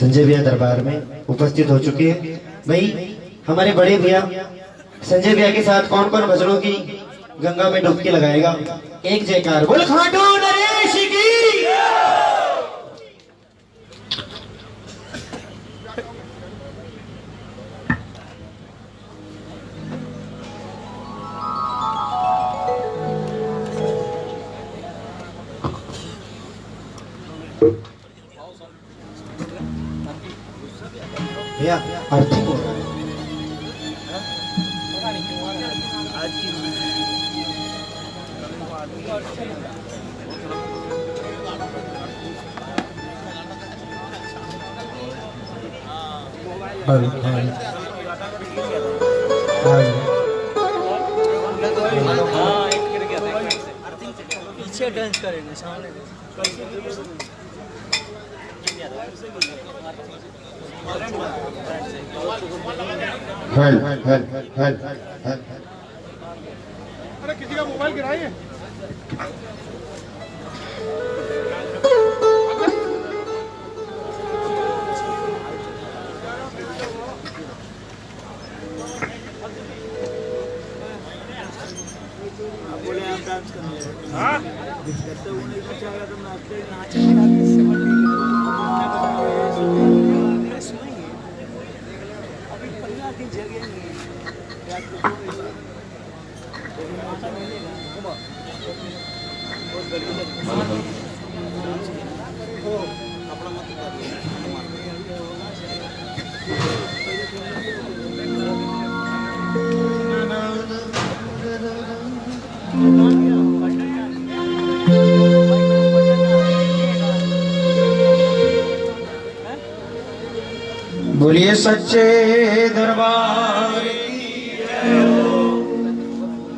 संजय भैया दरबार में उपस्थित हो चुके हैं। भाई, हमारे बड़े भैया, संजय भैया के साथ कौन कौन भजनों की गंगा में डुबकी लगाएगा? एक जयकार, बोल खाटू! सच्चे दरबार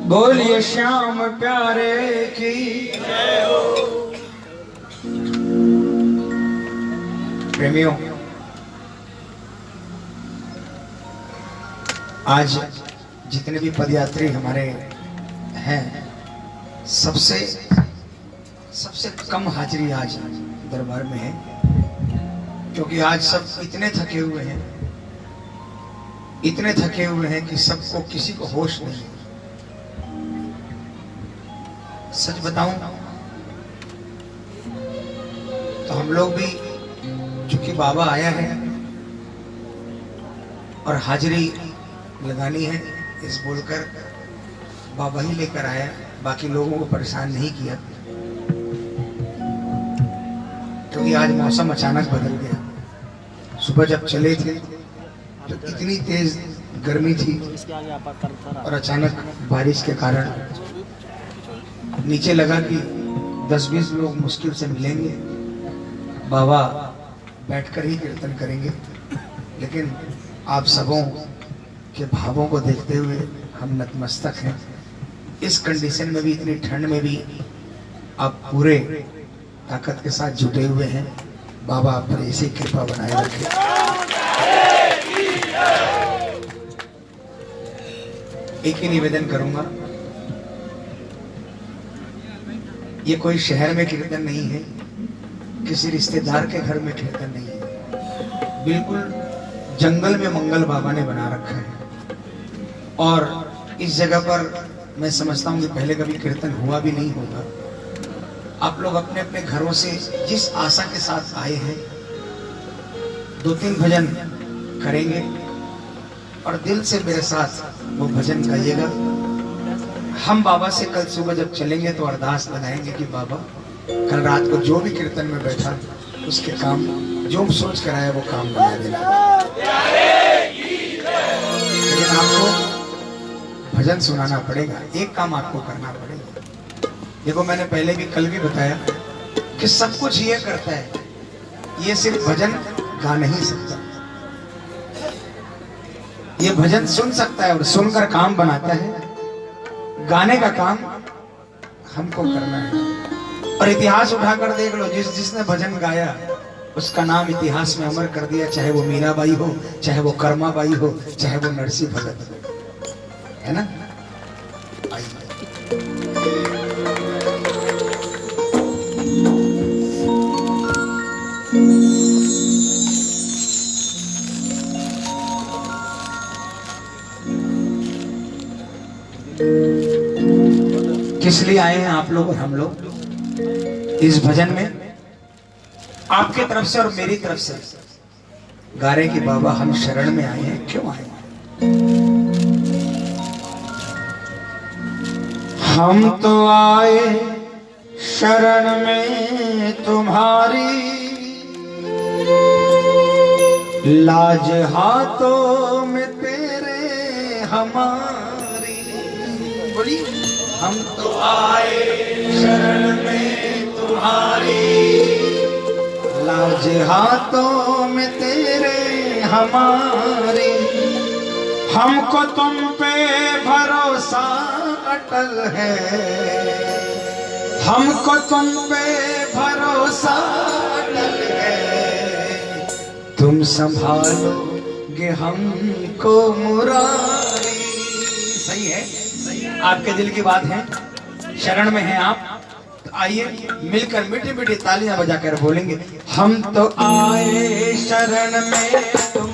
बोलिए श्याम प्यारे की। प्रेमियों, आज जितने भी पदयात्री हमारे हैं, सबसे सबसे कम हाजिरी आज दरबार में है, क्योंकि आज सब इतने थके हुए हैं। इतने थके हुए हैं कि सबको किसी को होश नहीं। सच बताऊँ तो हम लोग भी चूँकि बाबा आया है और हाजिरी लगानी है, इस बोलकर बाबा ही लेकर आया, बाकी लोगों को परेशान नहीं किया। क्योंकि आज मौसम अचानक बदल गया। सुबह जब चले थे तो इतनी तेज गर्मी थी करता और अचानक बारिश के कारण नीचे लगा कि 10-20 लोग मुश्किल से मिलेंगे। बाबा बैठकर ही कीर्तन करेंगे। लेकिन आप सबों के भावों को देखते हुए हम नतमस्तक हैं। इस कंडीशन में भी इतनी ठंड में भी आप पूरे ताकत के साथ जुटे हुए हैं। बाबा आप पर ऐसी कृपा बनाए रखे। एक ही निवेदन करूँगा। ये कोई शहर में कीर्तन नहीं है, किसी रिश्तेदार के घर में कीर्तन नहीं है। बिल्कुल जंगल में मंगल बाबा ने बना रखा है। और इस जगह पर मैं समझता हूँ कि पहले कभी कीर्तन हुआ भी नहीं होगा। आप लोग अपने अपने घरों से जिस आशा के साथ आए हैं दो तीन भजन करेंगे और दिल से मेरे साथ वो भजन गाइएगा हम बाबा से कल सुबह जब चलेंगे तो अरदास लगाएँगे कि बाबा, कल रात को जो भी कीर्तन में बैठा, उसके काम, जो सोच कर आया, वो काम बना देना लेकिन आपको भजन सुनाना पड़ेगा, एक काम आपको करना पड़ेगा। देखो, मैंने पहले भी कल भी बताया कि सब कुछ ये करता है, ये सिर्फ़ भजन गा नहीं सकता। ये भजन सुन सकता है और सुनकर काम बनाता है। गाने का काम हमको करना है। और इतिहास उठाकर देख लो, जिस जिसने भजन गाया, उसका नाम इतिहास में अमर कर दिया, चाहे वो मीराबाई हो, चाहे वो कर्माबाई हो, चाहे वो नरसी भगत हो। है ना? किस लिए आए हैं आप लोग और हम लोग? इस भजन में? आपके तरफ़ से और मेरी तरफ़ से। गारे कि बाबा, हम शरण में आए हैं। क्यों आए? हम तो आए शरण में तुम्हारी। लाज हाथों में तेरे हमारी। हम तो आए शरण में तुम्हारी। लाज हाथों में तेरे हमारी। हमको तुम पे भरोसा अटल है। हमको तुम पे भरोसा अटल है। तुम संभालोगे हमको है आपके दिल की बात है? शरण में है आप? तो आइए, मिलकर मीठी मीठी तालियाँ बजाकर बोलेंगे। हम तो आए शरण में तुम्हारी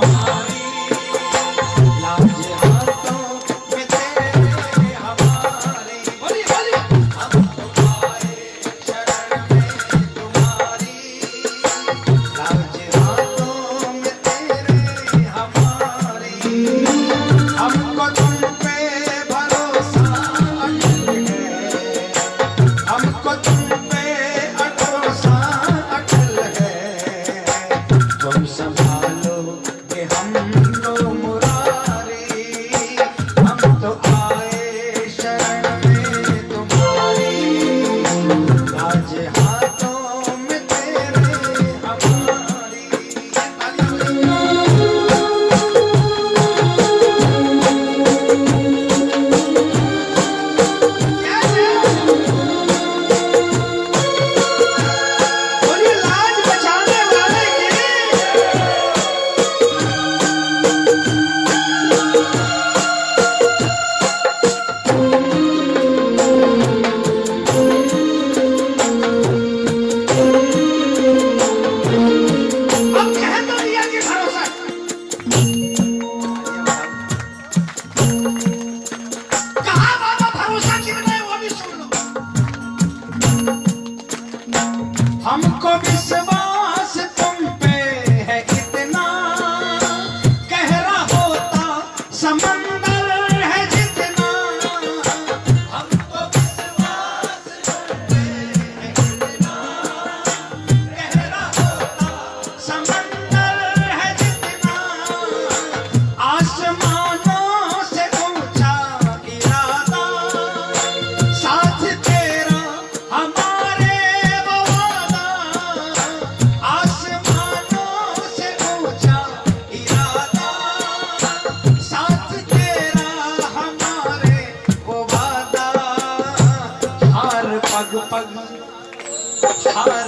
আর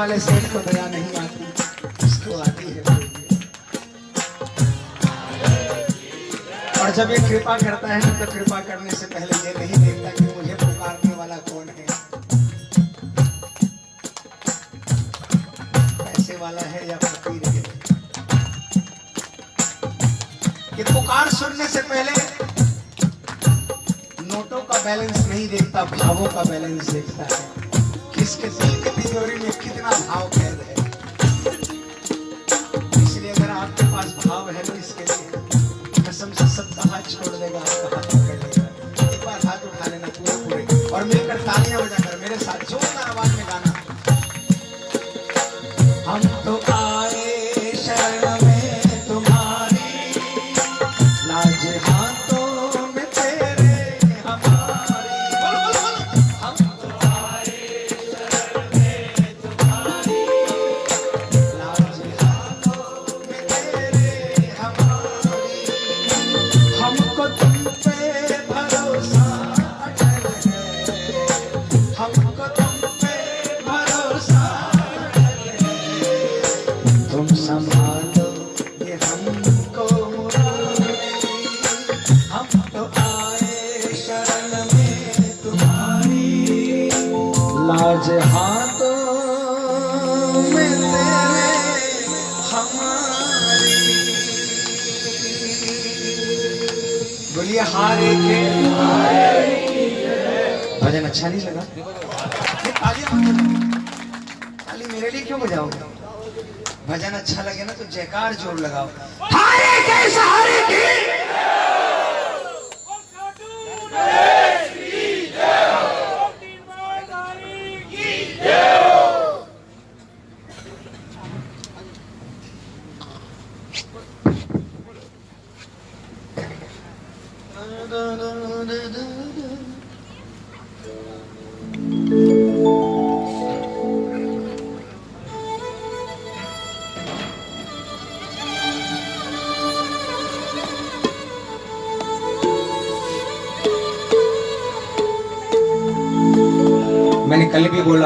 animales. Eh.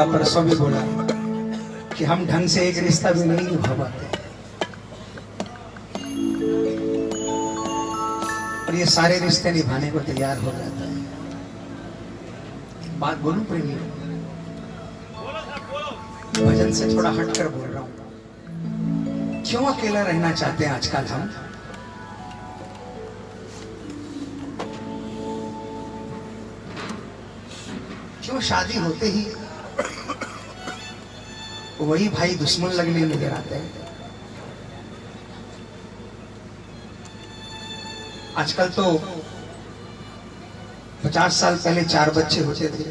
बोला परसों भी बोला कि हम ढंग से एक रिश्ता भी नहीं निभा पाते। और ये सारे रिश्ते निभाने को तैयार हो जाता है। बात बोलूँ प्रेमी भजन से थोड़ा हटकर बोल रहा हूँ। क्यों अकेला रहना चाहते हैं आजकल हम? क्यों शादी होते ही वही भाई दुश्मन लगने नज़र आते हैं। आजकल तो पचास साल पहले चार बच्चे होते थे।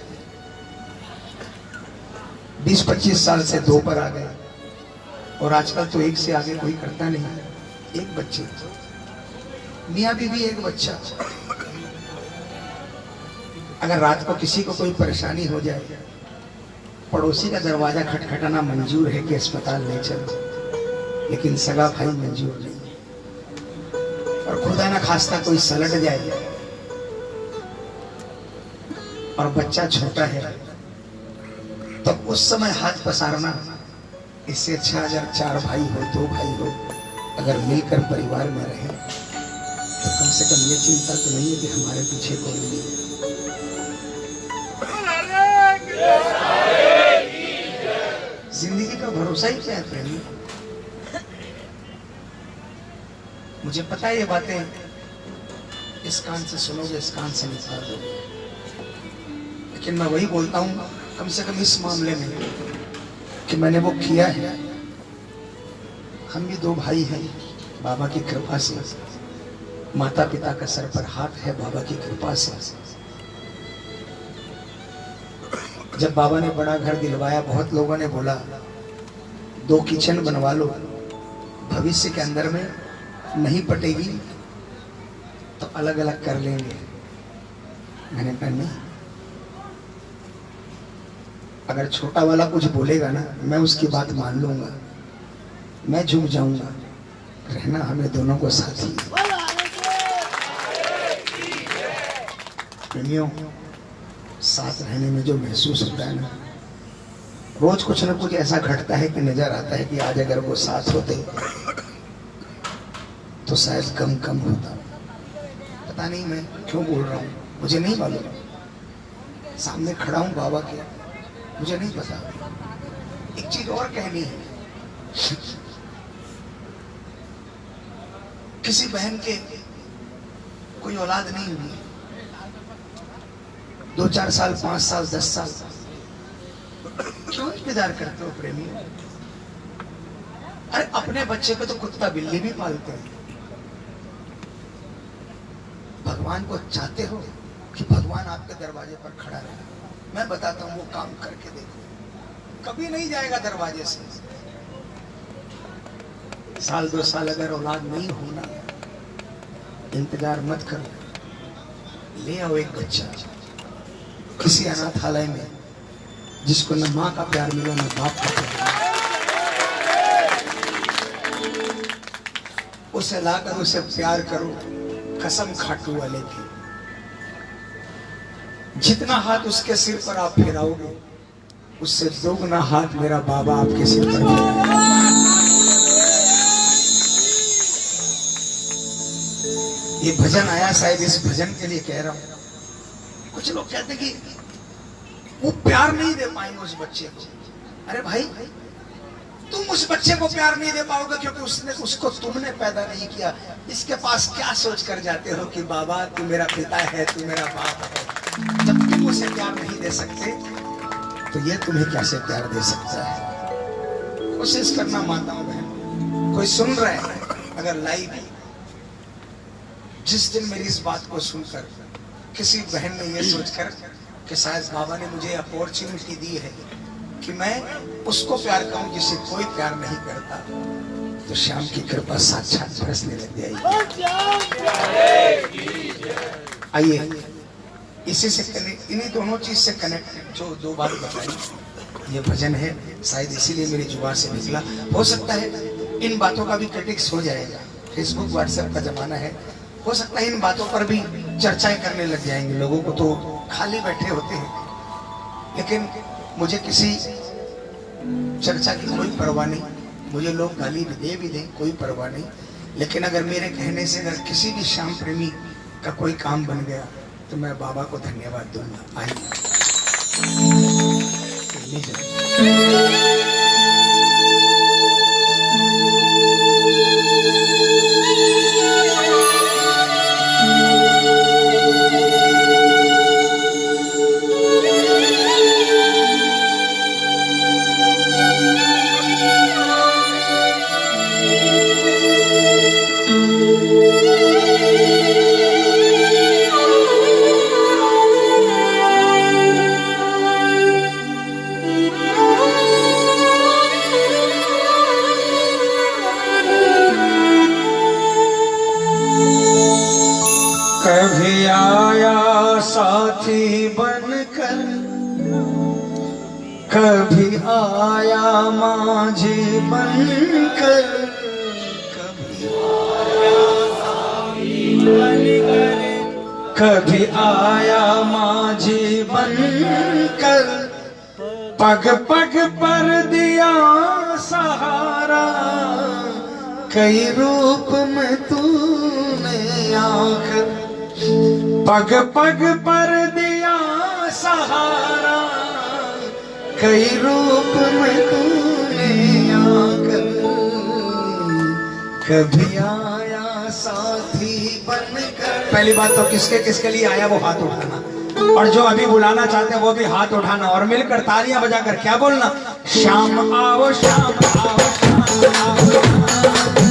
बीस, पच्चीस साल से दो पर आ गए। और आजकल तो एक से आगे कोई करता नहीं एक बच्चे। मियाँ बीवी एक बच्चा। अगर रात को किसी को कोई परेशानी हो जाए पड़ोसी का दरवाज़ा खटखटाना मंजूर है कि अस्पताल ले चलो। लेकिन सगा भाई मंजूर नहीं और खुदा ना खास्ता कोई सलट जाए। और बच्चा छोटा है तो उस समय हाथ पसारना, इससे अच्छा अगर चार भाई हो, दो भाई हो, अगर मिलकर परिवार में रहे तो कम से कम ये चिंता तो नहीं है कि हमारे पीछे कोई नहीं है। ज़िंदगी का भरोसा ही क्या है प्रेमी? मुझे पता है ये बातें। इस कान से सुनोगे, इस कान से निकाल दोगे। लेकिन मैं वही बोलता हूँ, कम से कम इस मामले में कि मैंने वो किया है। हम भी दो भाई हैं, बाबा की कृपा से। माता पिता का सर पर हाथ है, बाबा की कृपा से। जब बाबा ने बड़ा घर दिलवाया बहुत लोगों ने बोला दो किचन बनवा लो भविष्य के अंदर में नहीं पटेगी तो अलग अलग कर लेंगे। मैंने कहा नहीं अगर छोटा वाला कुछ बोलेगा ना मैं उसकी बात मान लूँगा मैं झुक जाऊँगा रहना हमें दोनों को साथ ही प्रेमियों साथ रहने में जो महसूस होता है ना, रोज कुछ ना कुछ ऐसा घटता है कि नज़र आता है कि आज अगर वो साथ होते तो शायद कम कम होता। पता नहीं मैं क्यों बोल रहा हूँ, मुझे नहीं मालूम। सामने खड़ा हूँ बाबा के, मुझे नहीं पता। एक चीज़ और कहनी है। किसी बहन के कोई औलाद नहीं हुई दो चार साल, पाँच साल, दस साल। क्यों इंतज़ार करते हो प्रेमी? अरे, अपने बच्चे को तो कुत्ता बिल्ली भी पालते हैं। भगवान को चाहते हो कि भगवान आपके दरवाजे पर खड़ा रहे? मैं बताता हूँ, वो काम करके देखो। कभी नहीं जाएगा दरवाजे से। साल, दो साल अगर औलाद नहीं होना, इंतज़ार मत करो। ले आओ एक बच्चा। किसी अनाथालय में, जिसको न माँ का प्यार मिला, न बाप का प्यार। उसे लाकर उसे प्यार करो, कसम खाटू वाले की। जितना हाथ उसके सिर पर आप फेराओगे, उससे दोगुना हाथ मेरा बाबा आपके सिर पर ये भजन आया शायद इस भजन के लिए कह रहा हूँ। कुछ लोग कहते कि वो प्यार नहीं दे पाएँगे उस बच्चे को। अरे भाई, तुम उस बच्चे को प्यार नहीं दे पाओगे क्योंकि उसने, उसको तुमने पैदा नहीं किया। इसके पास क्या सोच कर जाते हो कि बाबा, तू मेरा पिता है, तू मेरा बाप है। जब तुम उसे प्यार नहीं दे सकते तो ये तुम्हें कैसे प्यार दे सकता है? कोशिश करना माताओं बहन कोई सुन रहा है? अगर लाइव जिस दिन मेरी इस बात को सुनकर किसी बहन ने ये सोचकर कि शायद बाबा ने मुझे अपॉर्चुनिटी दी है कि मैं उसको प्यार करूँ जिसे कोई प्यार नहीं करता। तो श्याम की कृपा साक्षात बरसने लग जाएगी आइए, इसी से कनेक्ट, इन्हीं दोनों चीज़ से कनेक्ट जो दो बात बताई। ये भजन है, शायद इसीलिए मेरी ज़ुबान से निकला। हो सकता है इन बातों का भी क्रिटिक्स हो जाएगा। फेसबुक व्हाट्सएप का जमाना है। हो सकता है इन बातों पर भी चर्चाएँ करने लग जाएँगे। लोगों को तो खाली बैठे होते हैं। लेकिन मुझे किसी चर्चा की कोई परवाह नहीं। मुझे लोग गाली भी दे भी दें, कोई परवाह नहीं। लेकिन अगर मेरे कहने से अगर किसी भी श्याम प्रेमी का कोई काम बन गया तो मैं बाबा को धन्यवाद दूँगा। आइए। माझी बनकर कभी कभी आया माझी बनकर पग पग पर दिया सहारा, कई रूप में तूने आकर पग पग पर दिया सहारा, कई रूप में तूने कभी आया, साथी बनकर। पहली बात तो किसके किसके लिए आया वो हाथ उठाना। और जो अभी बुलाना चाहते हैं, वो भी हाथ उठाना और मिलकर तालियाँ बजाकर क्या बोलना? शाम आओ शाम आओ शाम आओ।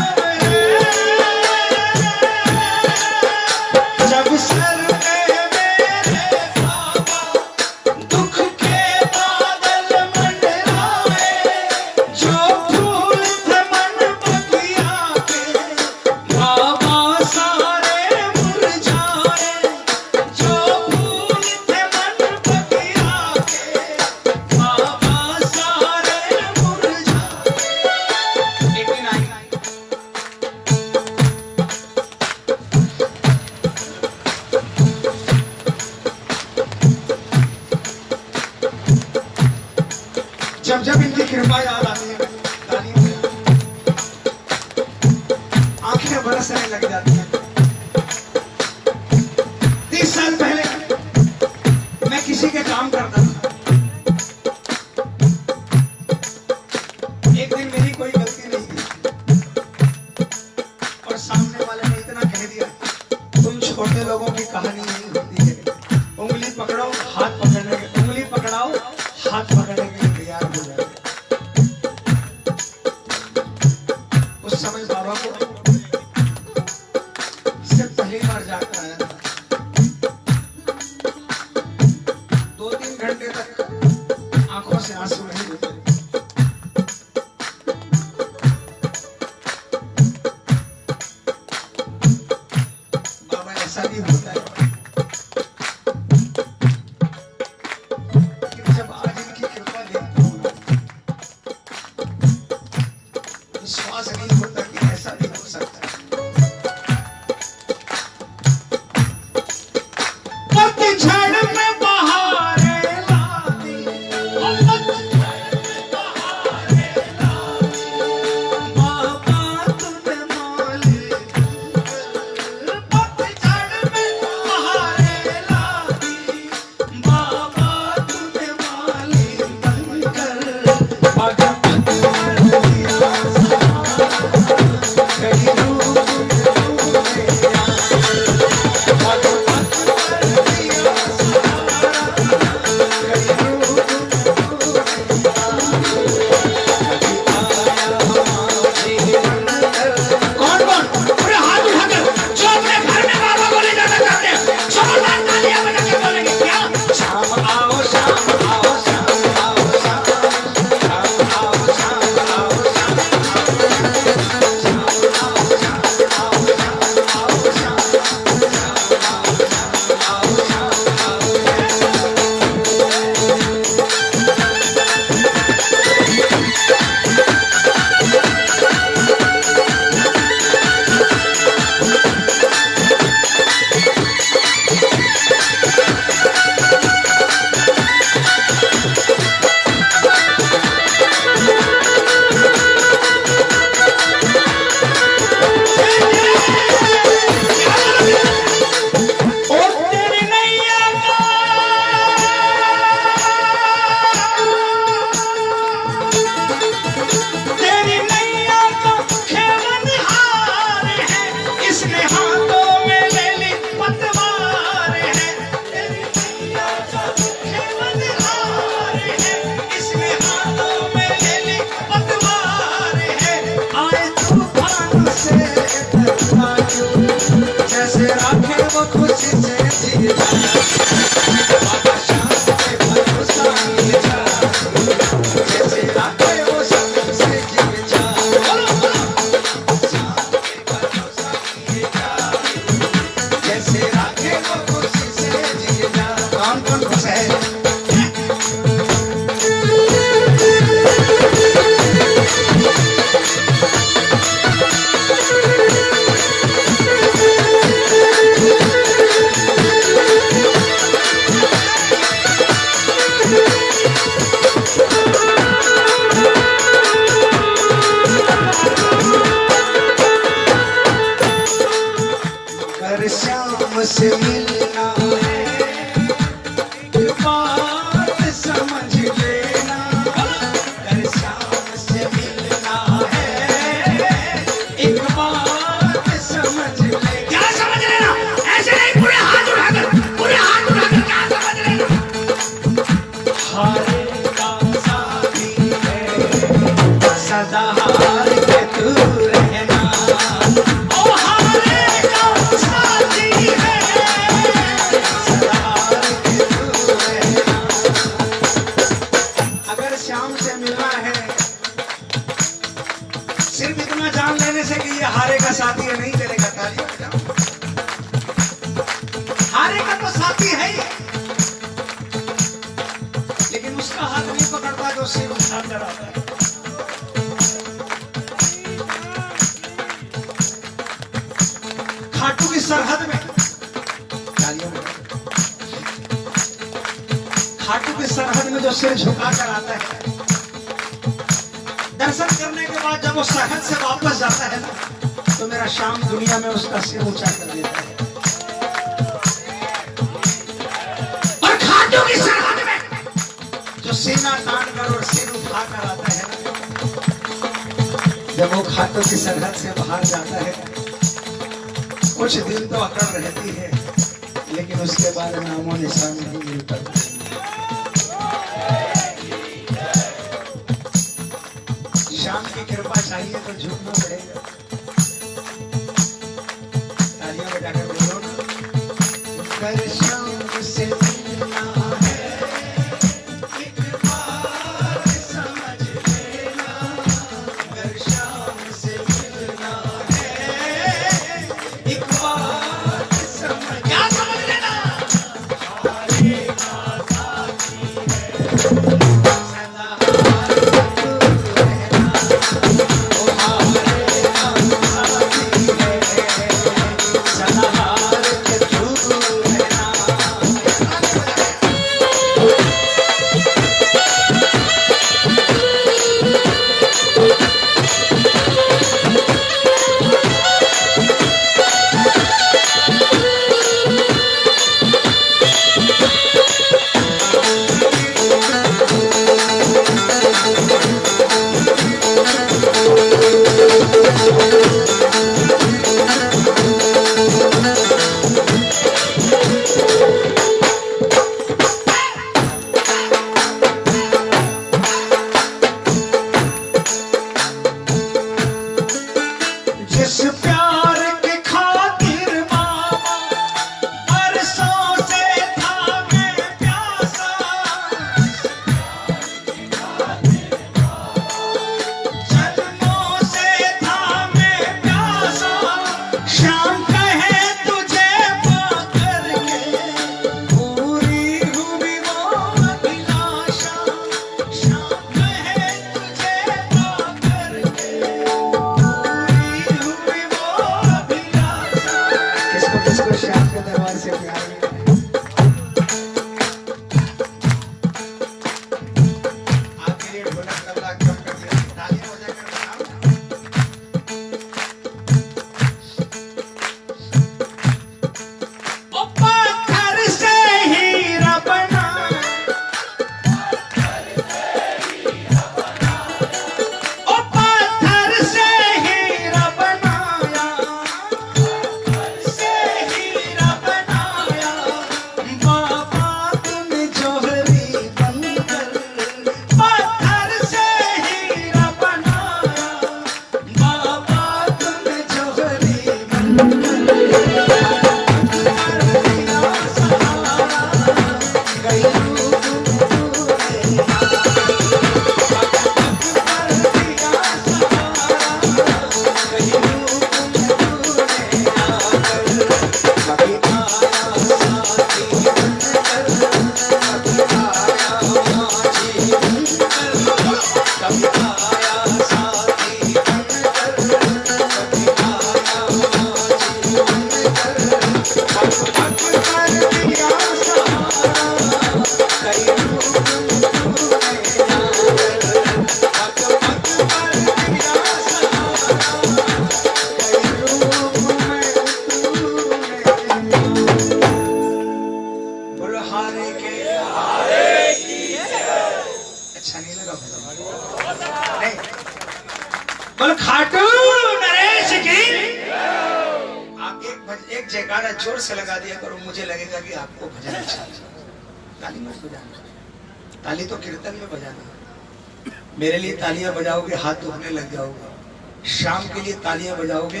तालियाँ बजाओगे, हाथ दुखने लग जाओगे। शाम के लिए तालियाँ बजाओगे,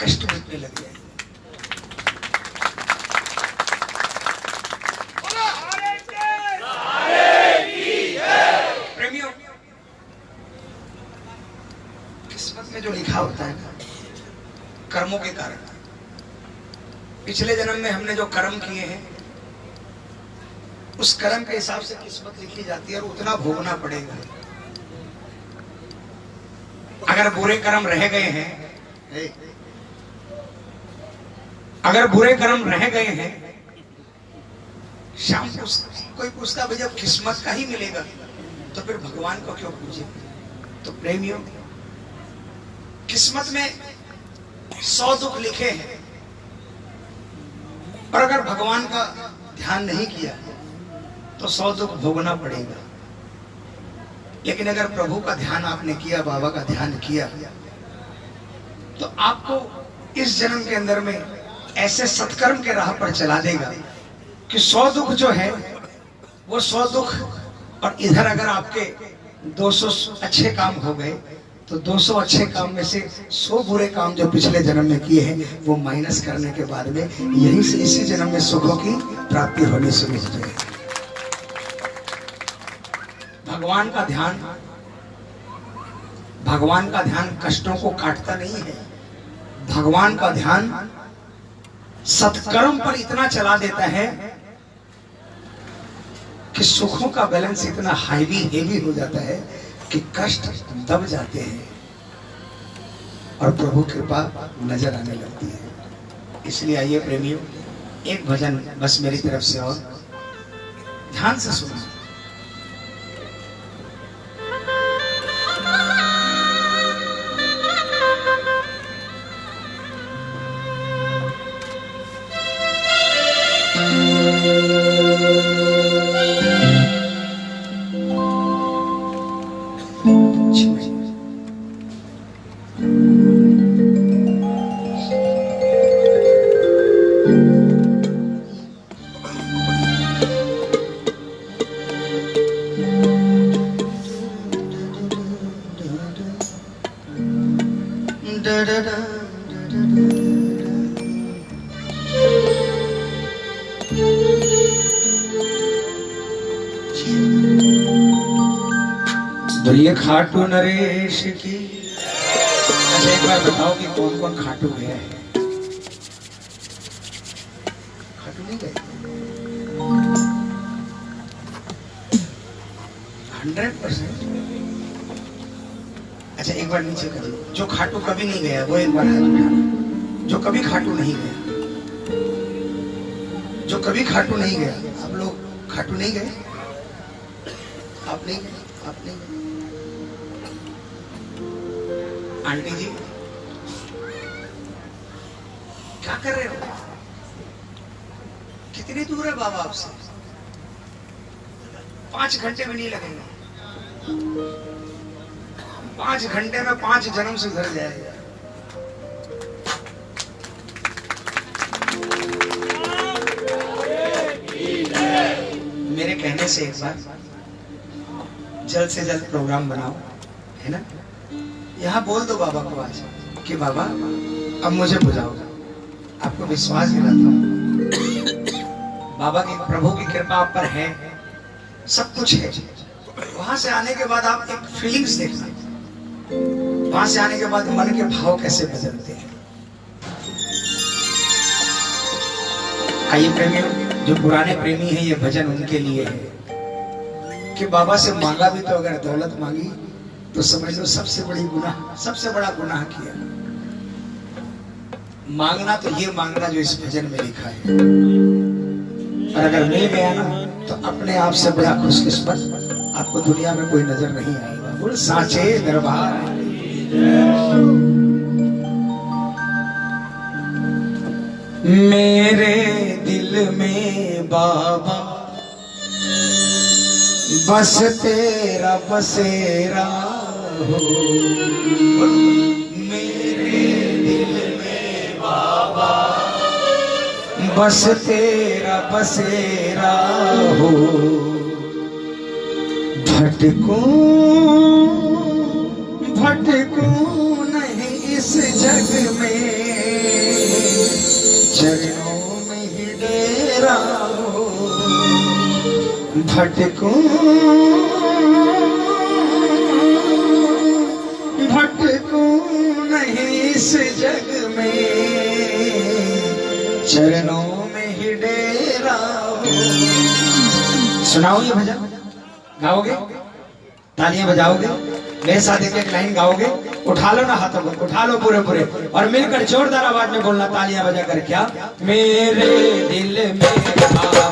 कष्ट मिटने लग जाएँगे। किस्मत में जो लिखा होता है ना, कर्मों के कारण। पिछले जन्म में हमने जो कर्म किए हैं उस कर्म के हिसाब से किस्मत लिखी जाती है और उतना भोगना पड़ेगा। अगर बुरे कर्म रह गए हैं, अगर बुरे कर्म रह गए हैं, शाम को कोई पूछता भाई जब किस्मत का ही मिलेगा? तो फिर भगवान को क्यों पूछे? तो प्रेमियों, किस्मत में सौ दुख लिखे हैं और अगर भगवान का ध्यान नहीं किया तो सौ दुख भोगना पड़ेगा। लेकिन अगर प्रभु का ध्यान आपने किया, बाबा का ध्यान किया तो आपको इस जन्म के अंदर में ऐसे सत्कर्म के राह पर चला देगा कि सौ दुख जो है, वो सौ दुख, और इधर अगर आपके 200 अच्छे काम हो गए तो 200 अच्छे काम में से 100 बुरे काम जो पिछले जन्म में किए हैं, वो माइनस करने के बाद में यहीं से इसी जन्म में सुखों की प्राप्ति होनी शुरू हो जाएगी। भगवान का ध्यान, भगवान का ध्यान कष्टों को काटता नहीं है। भगवान का ध्यान सत्कर्म पर इतना चला देता है कि सुखों का बैलेंस इतना हाईवी हेवी हो जाता है कि कष्ट दब जाते हैं और प्रभु कृपा नज़र आने लगती है। इसलिए आइए प्रेमियों, एक भजन बस मेरी तरफ़ से और ध्यान से सुनो। खाटू नरेश की। अच्छा एक बार बताओ कि कौन कौन खाटू गया है? खाटू नहीं गए? Hundred percent. अच्छा एक बार नीचे कर जो खाटू कभी नहीं गया, वो एक बार हाथ जो कभी खाटू नहीं गया, जो कभी खाटू नहीं गया, आप लोग खाटू नहीं गए? आप नहीं गए? आप नहीं गए? आंटी जी। क्या कर रहे हो? कितनी दूर है बाबा आपसे? पाँच घंटे भी नहीं लगेंगे। पाँच घंटे में पाँच जन्म से घर जाएगा मेरे कहने से एक बार जल्द से जल्द प्रोग्राम बनाओ, है ना? यहाँ बोल दो बाबा को आज कि बाबा, अब मुझे बुझाओ आपको विश्वास दिलाता हूँ। बाबा की, प्रभु की कृपा आप पर है। सब कुछ है। वहाँ से आने के बाद आप एक फीलिंग्स देखना। वहाँ से आने के बाद मन के भाव कैसे बदलते हैं। आइए प्रेमियों जो पुराने प्रेमी हैं, ये भजन उनके लिए है। कि बाबा से मांगा भी तो अगर दौलत मांगी तो समझ लो सबसे बड़ी गुनाह, सबसे बड़ा गुनाह किया। मांगना तो ये मांगना जो इस भजन में लिखा है। और अगर मिल गया ना तो अपने आप से बड़ा खुशकिस्मत आपको दुनिया में कोई नज़र नहीं आएगा। साचे दरबार मेरे दिल में बाबा, बस तेरा बसेरा बस तेरा बसेरा हो। भटको भटको नहीं इस जग में। चरणों में ही डेरा हो। भटको भटको नहीं इस जग में। चरणों में ही डेरा सुनाओ ये भजन? गाओगे? तालियाँ बजाओगे? मेरे साथ एक लाइन गाओगे? उठा लो ना हाथों को, उठा लो पूरे पूरे। और मिलकर जोरदार आवाज़ में बोलना, तालियाँ बजा कर क्या? मेरे दिल में बाबा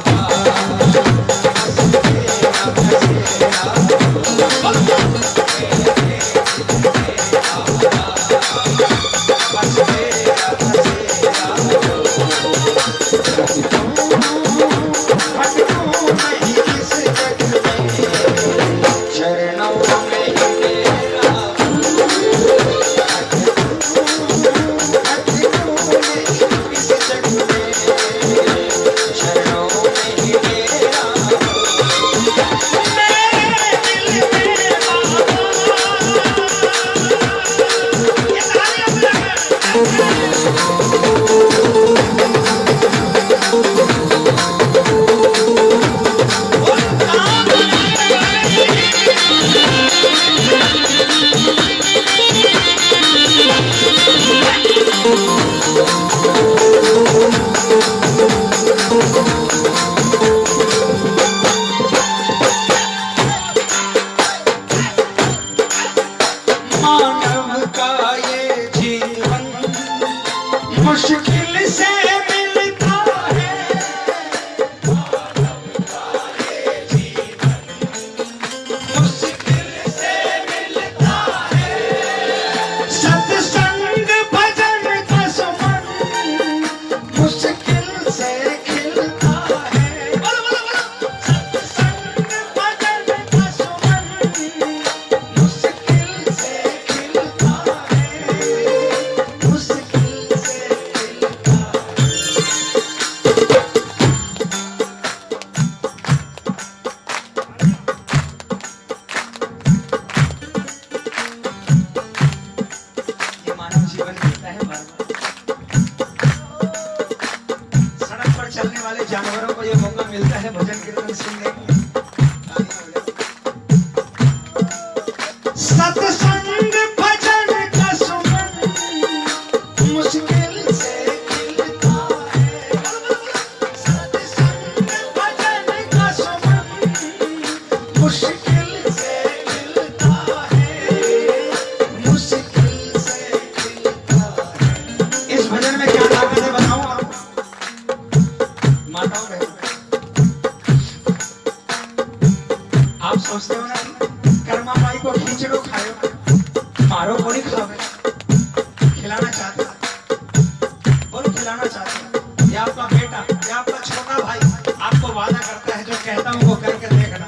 कहता हूँ, वो करके देखना।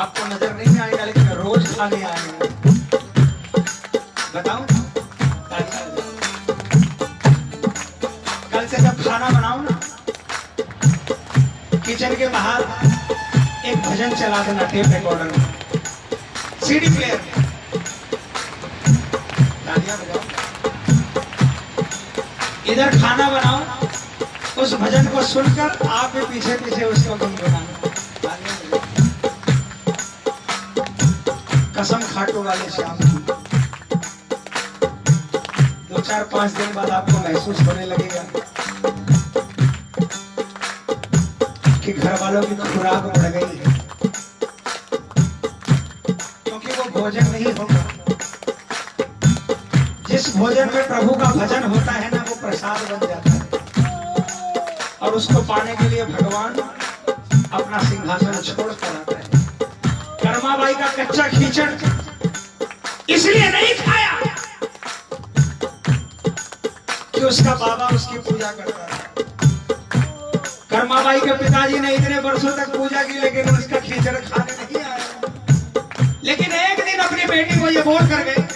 आपको नज़र नहीं आएगा, लेकिन रोज खाने आएगा बताऊ? कल से जब खाना बनाऊ ना, किचन के बाहर एक भजन चला देना टेप रिकॉर्डर में। सीडी प्लेयर इधर खाना बनाओ उस भजन को सुनकर आप भी पीछे पीछे उसको गुनगुनाना कसम खाटू वाले श्याम की दो चार पाँच दिन बाद आपको महसूस होने लगेगा कि घर वालों की तो खुराक बढ़ गई है। क्योंकि वो भोजन नहीं होगा। जिस भोजन में प्रभु का भजन होता है ना, वो प्रसाद बन जाता है। और उसको पाने के लिए भगवान अपना सिंहासन छोड़ कर आता है। कर्माबाई का कच्चा खींचड़ इसलिए नहीं खाया कि उसका बाबा उसकी पूजा करता था। कर्माबाई के पिताजी ने इतने वर्षों तक पूजा की, लेकिन उसका खींचड़ खाने नहीं आया। लेकिन एक दिन अपनी बेटी को ये बोल कर गए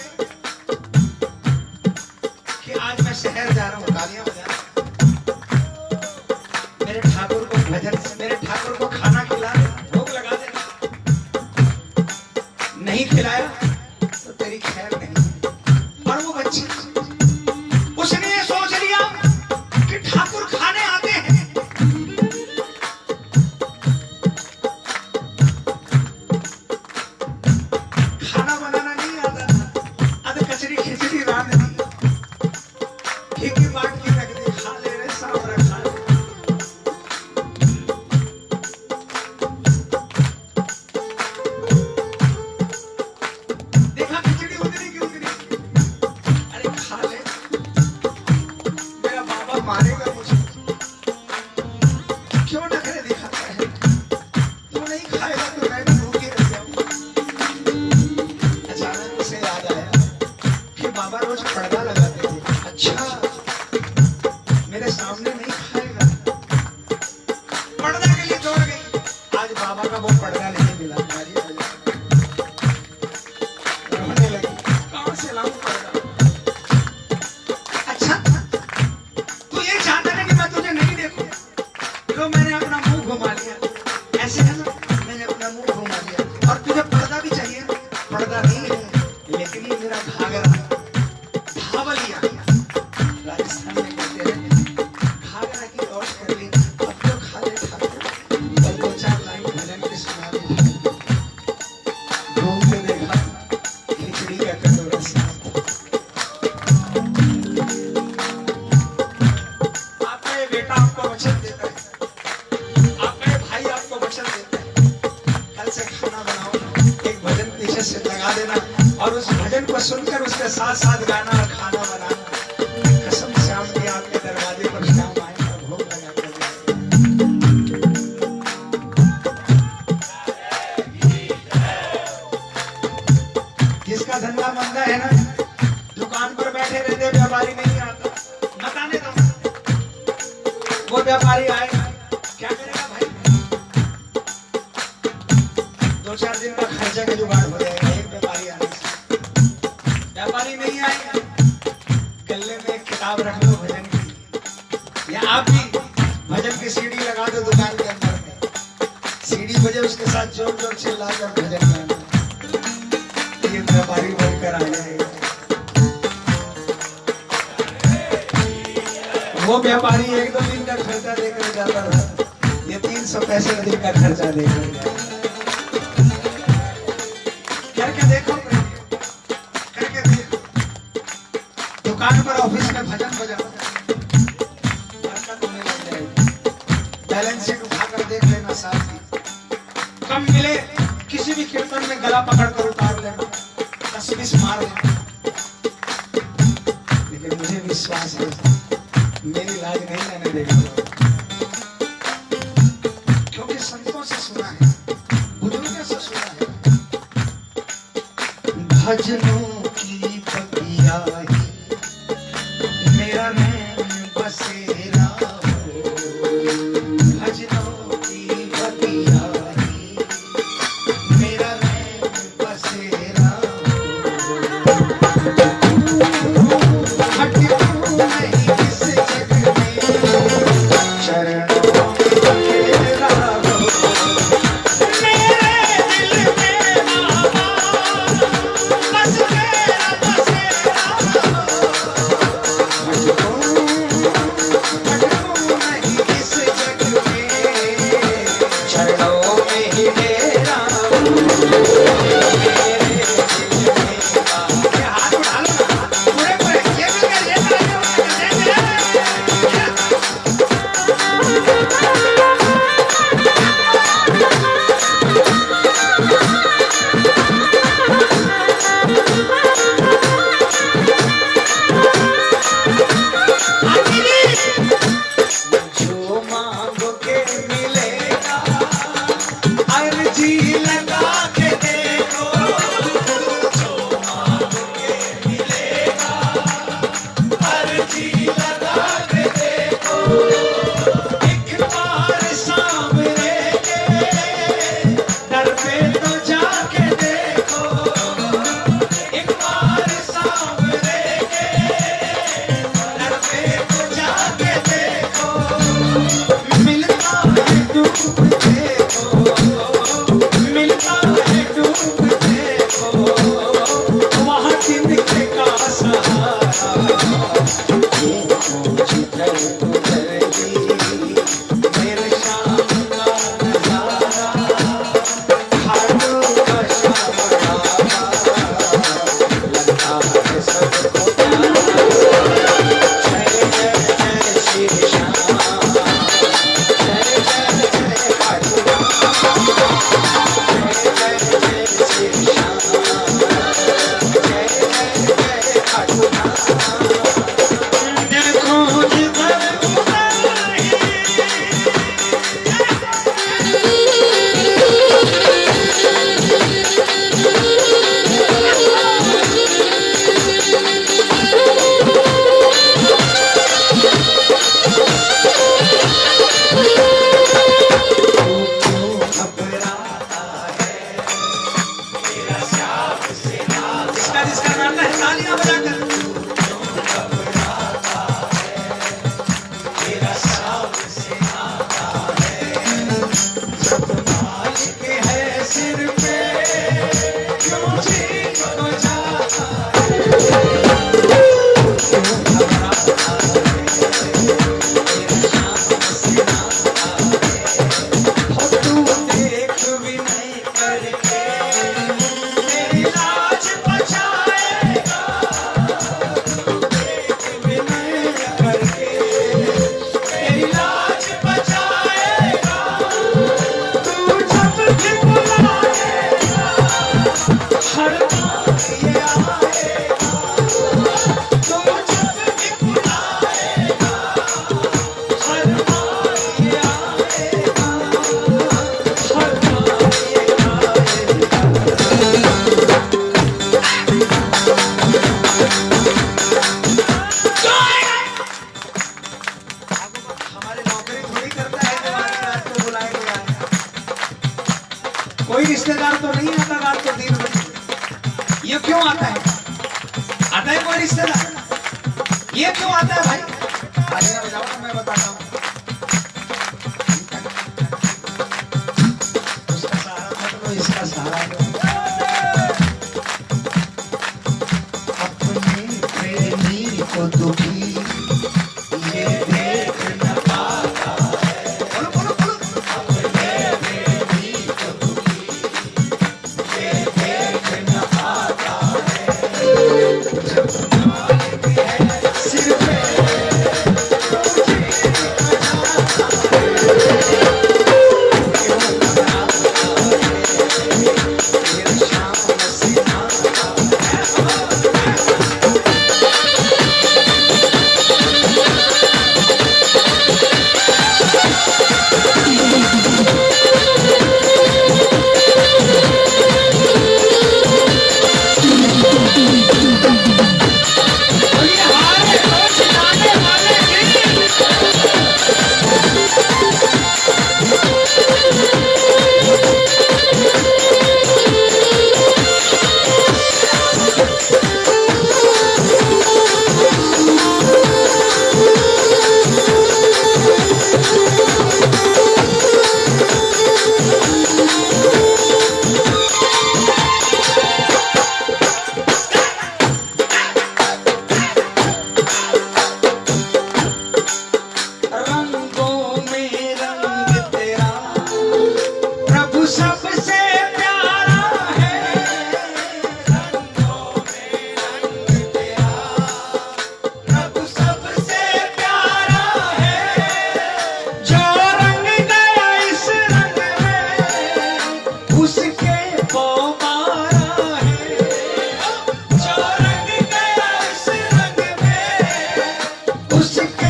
में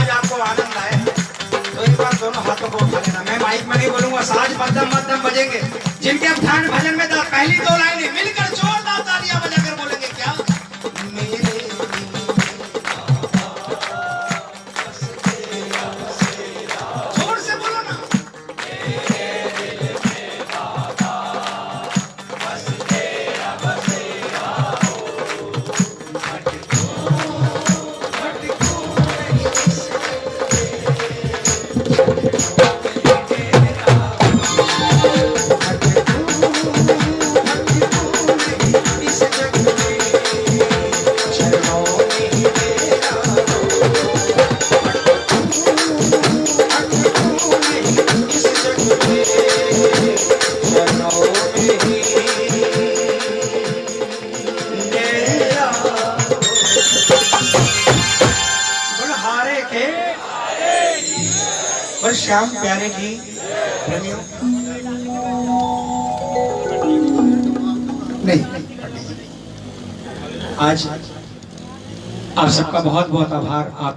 आज आपको आनंद आए तो एक बार दोनों हाथों को उठा लेना। मैं माइक में नहीं बोलूँगा, साज मध्यम मध्यम बजेंगे। जिनके हम ध्यान भजन में पहली दो लाइनें मिलकर जोरदार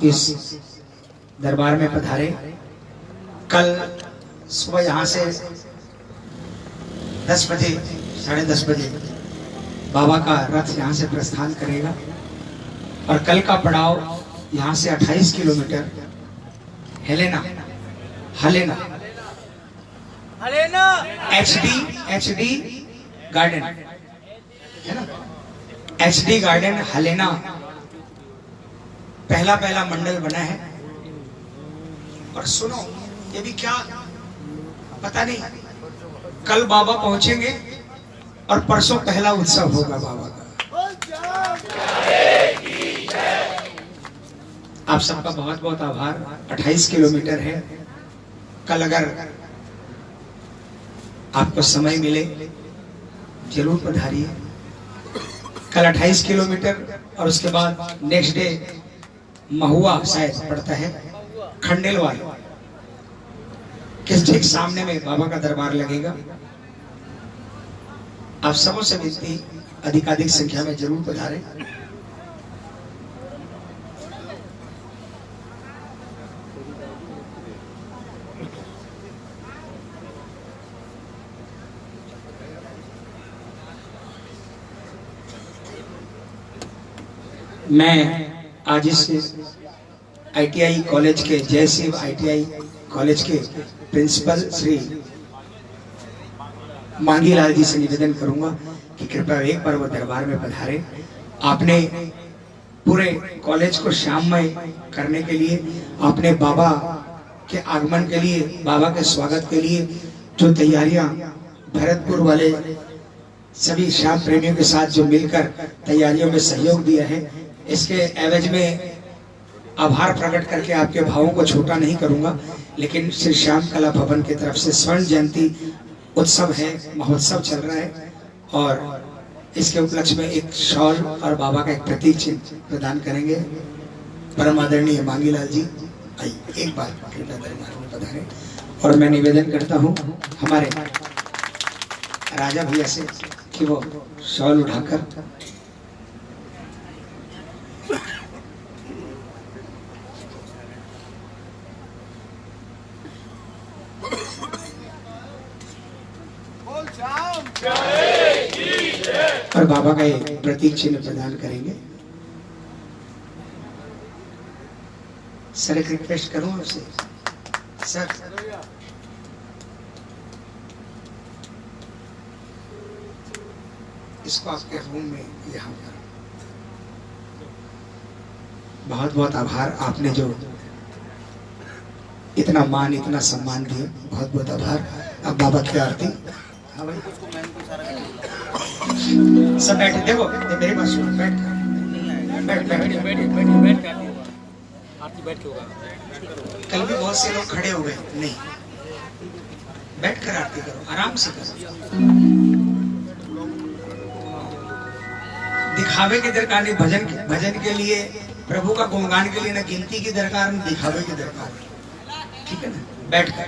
इस दरबार में पधारे। कल सुबह यहाँ से दस बजे साढ़े दस बजे बाबा का रथ यहाँ से प्रस्थान करेगा। और कल का पड़ाव यहाँ से 28 किलोमीटर हेलेना हलेना अरे H D H D garden है ना? एच डी गार्डन हलेना पहला पहला मंडल बना है। और सुनो, ये भी क्या पता नहीं, कल बाबा पहुँचेंगे और परसों पहला उत्सव होगा बाबा का। आप सबका बहुत बहुत आभार। 28 किलोमीटर है। कल अगर आपको समय मिले, ज़रूर पधारिए। कल 28 किलोमीटर और उसके बाद नेक्स्ट डे महुआ शायद पड़ता है खंडेलवाल किस ठीक सामने में बाबा का दरबार लगेगा? आप सबों से विनती, अधिकाधिक संख्या में ज़रूर पधारे। मैं आज इस आईटीआई कॉलेज के, जय शिव आईटीआई कॉलेज के प्रिंसिपल श्री मांगीलाल जी से निवेदन करूँगा कि कृपया एक बार वो दरबार में पधारे। आपने पूरे कॉलेज को श्याममय करने के लिए, आपने बाबा के आगमन के लिए, बाबा के स्वागत के लिए, जो तैयारियाँ भरतपुर वाले सभी श्याम प्रेमियों के साथ जो मिलकर तैयारियों में सहयोग दिया है इसके एवज में आभार प्रकट करके आपके भावों को छोटा नहीं करूँगा, लेकिन श्री श्याम कला भवन की तरफ़ से स्वर्ण जयंती उत्सव है, महोत्सव चल रहा है, और इसके उपलक्ष्य में एक शॉल और बाबा का एक प्रतीक चिन्ह प्रदान करेंगे। परम आदरणीय मांगीलाल जी, आइए, एक बार कृपया पधारें, और मैं निवेदन करता हूँ, हमारे राजा भैया से कि वो शॉल उठाकर बोल श्याम और बाबा का एक प्रतीक चिन्ह प्रदान करेंगे। सर, एक रिक्वेस्ट करूँ आपसे? सर। इसको आपके रूम में यहाँ पर। बहुत बहुत आभार आपने जो इतना मान, इतना सम्मान दिया। बहुत बहुत आभार। अब बाबा की आरती। हाँ भाई। सब बैठे देखो मेरी बात बैठ बैठ बैठ बैठ बैठ बैठ के के कल भी बहुत से लोग खड़े हो गए नहीं बैठ कर आरती करो आराम से करो दिखावे की दरकार नहीं भजन भजन के लिए प्रभु का गुणगान के लिए ना गिनती की दरकार ना दिखावे की दरकार ठीक है ना बैठ कर